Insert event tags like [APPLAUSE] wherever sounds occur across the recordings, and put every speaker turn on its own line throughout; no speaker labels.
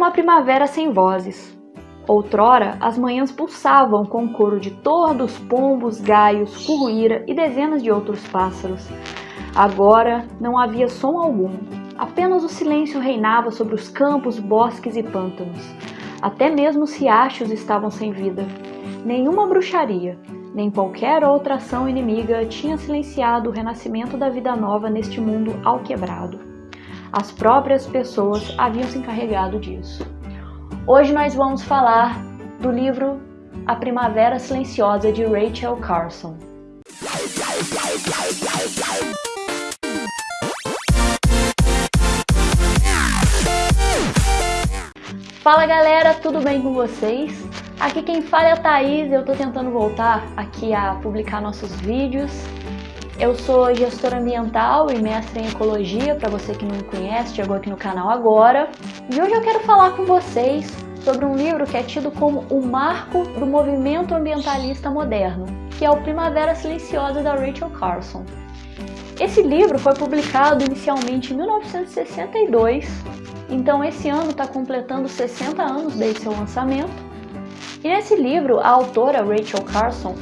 uma primavera sem vozes. Outrora, as manhãs pulsavam com o coro de tordos, pombos, gaios, curruíra e dezenas de outros pássaros. Agora não havia som algum. Apenas o silêncio reinava sobre os campos, bosques e pântanos. Até mesmo os riachos estavam sem vida. Nenhuma bruxaria, nem qualquer outra ação inimiga tinha silenciado o renascimento da vida nova neste mundo alquebrado. As próprias pessoas haviam se encarregado disso. Hoje nós vamos falar do livro A Primavera Silenciosa de Rachel Carson. Fala galera, tudo bem com vocês? Aqui quem fala é a Thaís, eu tô tentando voltar aqui a publicar nossos vídeos. Eu sou gestora ambiental e mestre em ecologia, para você que não me conhece, chegou aqui no canal agora. E hoje eu quero falar com vocês sobre um livro que é tido como o marco do movimento ambientalista moderno, que é o Primavera Silenciosa da Rachel Carson. Esse livro foi publicado inicialmente em 1962 então esse ano está completando 60 anos desde seu lançamento. E nesse livro, a autora Rachel Carson,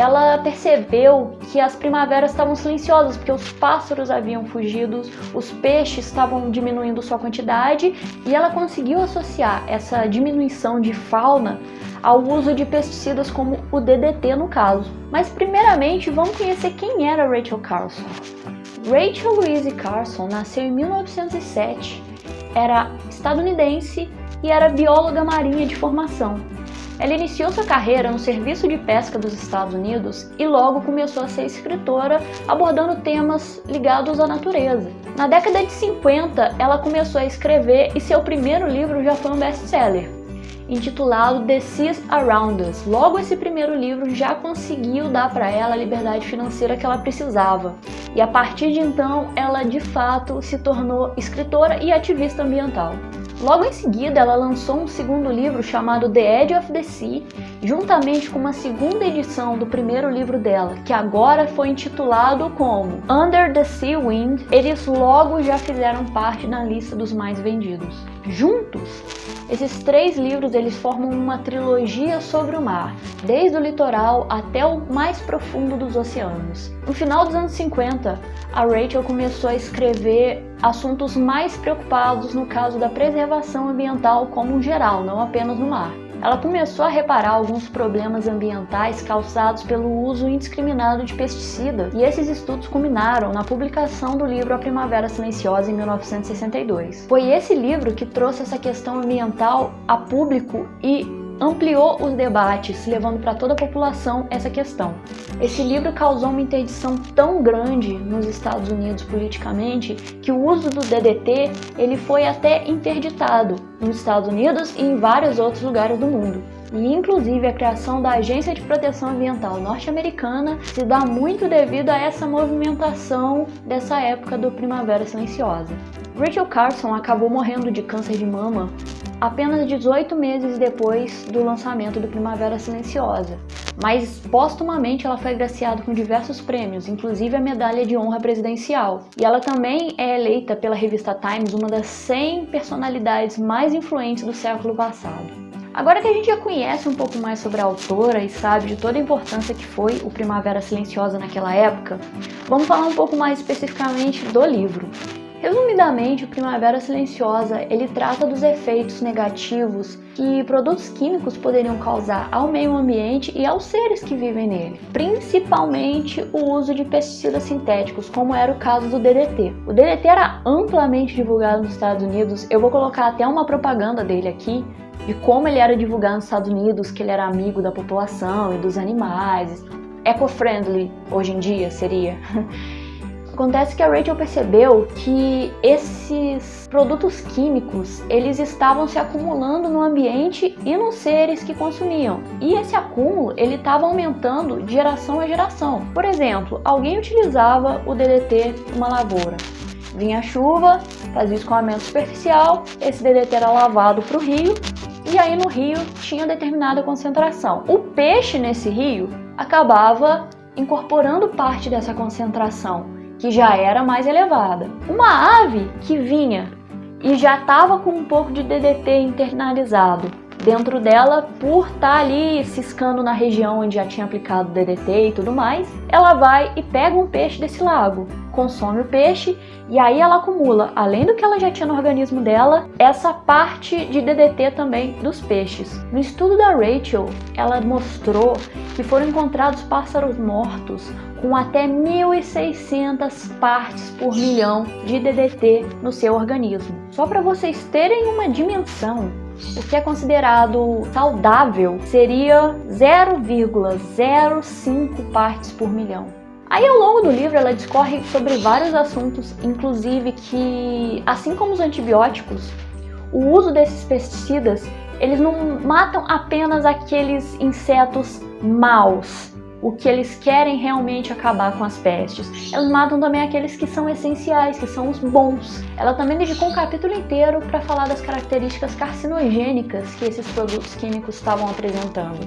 ela percebeu que as primaveras estavam silenciosas, porque os pássaros haviam fugido, os peixes estavam diminuindo sua quantidade, e ela conseguiu associar essa diminuição de fauna ao uso de pesticidas como o DDT no caso. Mas primeiramente, vamos conhecer quem era Rachel Carson. Rachel Louise Carson nasceu em 1907 era estadunidense e era bióloga marinha de formação. Ela iniciou sua carreira no Serviço de Pesca dos Estados Unidos e logo começou a ser escritora, abordando temas ligados à natureza. Na década de 50, ela começou a escrever e seu primeiro livro já foi um best-seller, intitulado The Seas Around Us. Logo esse primeiro livro já conseguiu dar para ela a liberdade financeira que ela precisava. E a partir de então, ela de fato se tornou escritora e ativista ambiental. Logo em seguida, ela lançou um segundo livro chamado The Edge of the Sea, juntamente com uma segunda edição do primeiro livro dela, que agora foi intitulado como Under the Sea Wind. Eles logo já fizeram parte na lista dos mais vendidos. Juntos, esses três livros eles formam uma trilogia sobre o mar, desde o litoral até o mais profundo dos oceanos. No final dos anos 50, a Rachel começou a escrever assuntos mais preocupados no caso da preservação ambiental como geral, não apenas no mar ela começou a reparar alguns problemas ambientais causados pelo uso indiscriminado de pesticidas, e esses estudos culminaram na publicação do livro A Primavera Silenciosa em 1962. Foi esse livro que trouxe essa questão ambiental a público e ampliou os debates, levando para toda a população essa questão. Esse livro causou uma interdição tão grande nos Estados Unidos politicamente que o uso do DDT ele foi até interditado nos Estados Unidos e em vários outros lugares do mundo. E inclusive a criação da Agência de Proteção Ambiental norte-americana se dá muito devido a essa movimentação dessa época do Primavera Silenciosa. Rachel Carson acabou morrendo de câncer de mama apenas 18 meses depois do lançamento do Primavera Silenciosa, mas postumamente ela foi agraciada com diversos prêmios, inclusive a medalha de honra presidencial. E ela também é eleita pela revista Times uma das 100 personalidades mais influentes do século passado. Agora que a gente já conhece um pouco mais sobre a autora e sabe de toda a importância que foi o Primavera Silenciosa naquela época, vamos falar um pouco mais especificamente do livro. Resumidamente, o Primavera Silenciosa ele trata dos efeitos negativos que produtos químicos poderiam causar ao meio ambiente e aos seres que vivem nele, principalmente o uso de pesticidas sintéticos, como era o caso do DDT. O DDT era amplamente divulgado nos Estados Unidos, eu vou colocar até uma propaganda dele aqui, de como ele era divulgado nos Estados Unidos, que ele era amigo da população e dos animais, eco-friendly hoje em dia seria. [LAUGHS] Acontece que a Rachel percebeu que esses produtos químicos, eles estavam se acumulando no ambiente e nos seres que consumiam. E esse acúmulo, ele estava aumentando de geração a geração. Por exemplo, alguém utilizava o DDT numa lavoura. Vinha a chuva, fazia escoamento superficial, esse DDT era lavado para o rio e aí no rio tinha determinada concentração. O peixe nesse rio acabava incorporando parte dessa concentração que já era mais elevada. Uma ave que vinha e já estava com um pouco de DDT internalizado dentro dela por estar tá ali ciscando na região onde já tinha aplicado DDT e tudo mais, ela vai e pega um peixe desse lago, consome o peixe e aí ela acumula, além do que ela já tinha no organismo dela, essa parte de DDT também dos peixes. No estudo da Rachel, ela mostrou que foram encontrados pássaros mortos com até 1.600 partes por milhão de DDT no seu organismo. Só para vocês terem uma dimensão, o que é considerado saudável seria 0,05 partes por milhão. Aí ao longo do livro ela discorre sobre vários assuntos, inclusive que, assim como os antibióticos, o uso desses pesticidas, eles não matam apenas aqueles insetos maus, o que eles querem realmente acabar com as pestes. Elas matam também aqueles que são essenciais, que são os bons. Ela também dedicou um capítulo inteiro para falar das características carcinogênicas que esses produtos químicos estavam apresentando.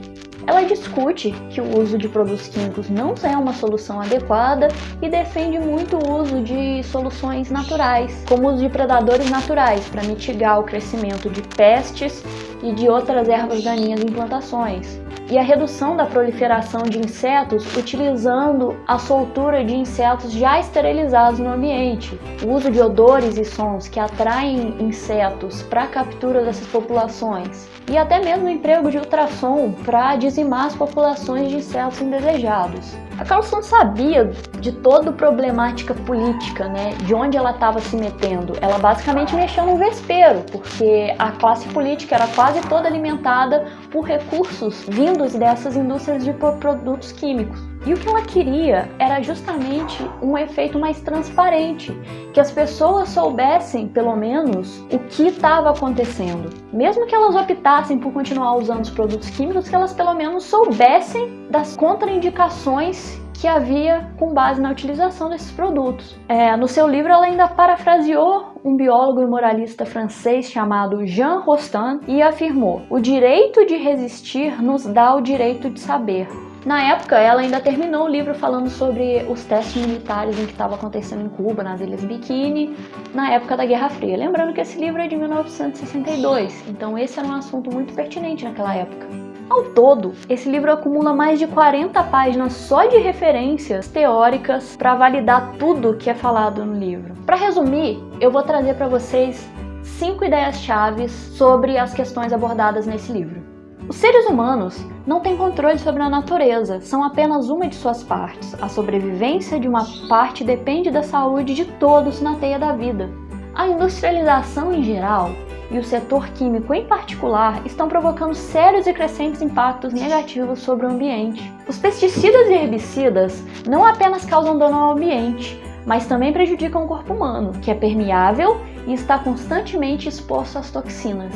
Ela discute que o uso de produtos químicos não é uma solução adequada e defende muito o uso de soluções naturais, como o uso de predadores naturais para mitigar o crescimento de pestes e de outras ervas daninhas em plantações e a redução da proliferação de insetos utilizando a soltura de insetos já esterilizados no ambiente, o uso de odores e sons que atraem insetos para a captura dessas populações e até mesmo emprego de ultrassom para dizimar as populações de insetos indesejados. A Carlson sabia de toda a problemática política, né, de onde ela estava se metendo. Ela basicamente mexeu no vespeiro, porque a classe política era quase toda alimentada por recursos vindos dessas indústrias de produtos químicos. E o que ela queria era justamente um efeito mais transparente, que as pessoas soubessem, pelo menos, o que estava acontecendo. Mesmo que elas optassem por continuar usando os produtos químicos, que elas pelo menos soubessem das contraindicações que havia com base na utilização desses produtos. É, no seu livro, ela ainda parafraseou um biólogo e moralista francês chamado Jean Rostand e afirmou: O direito de resistir nos dá o direito de saber. Na época, ela ainda terminou o livro falando sobre os testes militares em que estava acontecendo em Cuba, nas Ilhas Bikini, na época da Guerra Fria. Lembrando que esse livro é de 1962, então esse era um assunto muito pertinente naquela época. Ao todo, esse livro acumula mais de 40 páginas só de referências teóricas para validar tudo que é falado no livro. Para resumir, eu vou trazer para vocês cinco ideias-chave sobre as questões abordadas nesse livro. Os seres humanos não têm controle sobre a natureza, são apenas uma de suas partes. A sobrevivência de uma parte depende da saúde de todos na teia da vida. A industrialização em geral e o setor químico em particular estão provocando sérios e crescentes impactos negativos sobre o ambiente. Os pesticidas e herbicidas não apenas causam dano ao ambiente, mas também prejudicam o corpo humano, que é permeável e está constantemente exposto às toxinas.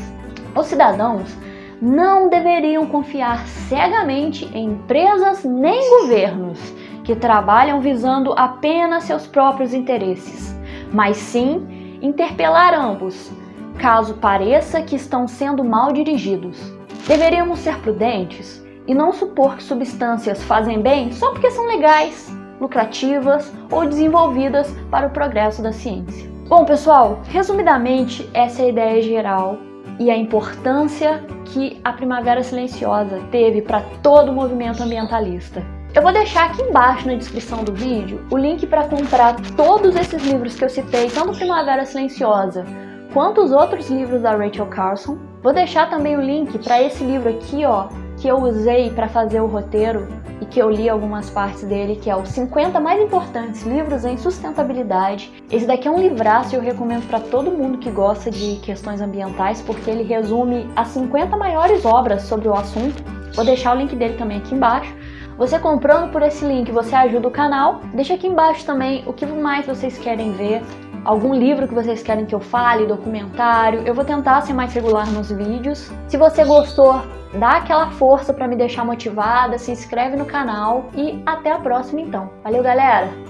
Os cidadãos não deveriam confiar cegamente em empresas nem governos que trabalham visando apenas seus próprios interesses, mas sim interpelar ambos, caso pareça que estão sendo mal dirigidos. Deveríamos ser prudentes e não supor que substâncias fazem bem só porque são legais, lucrativas ou desenvolvidas para o progresso da ciência. Bom, pessoal, resumidamente, essa é a ideia geral e a importância que a Primavera Silenciosa teve para todo o movimento ambientalista. Eu vou deixar aqui embaixo na descrição do vídeo o link para comprar todos esses livros que eu citei, tanto Primavera Silenciosa quanto os outros livros da Rachel Carson. Vou deixar também o link para esse livro aqui, ó, que eu usei para fazer o roteiro e que eu li algumas partes dele, que é os 50 mais importantes livros em sustentabilidade. Esse daqui é um livraço e eu recomendo para todo mundo que gosta de questões ambientais, porque ele resume as 50 maiores obras sobre o assunto. Vou deixar o link dele também aqui embaixo. Você comprando por esse link, você ajuda o canal. Deixa aqui embaixo também o que mais vocês querem ver, algum livro que vocês querem que eu fale, documentário. Eu vou tentar ser mais regular nos vídeos. Se você gostou, dá aquela força para me deixar motivada, se inscreve no canal e até a próxima então. Valeu, galera!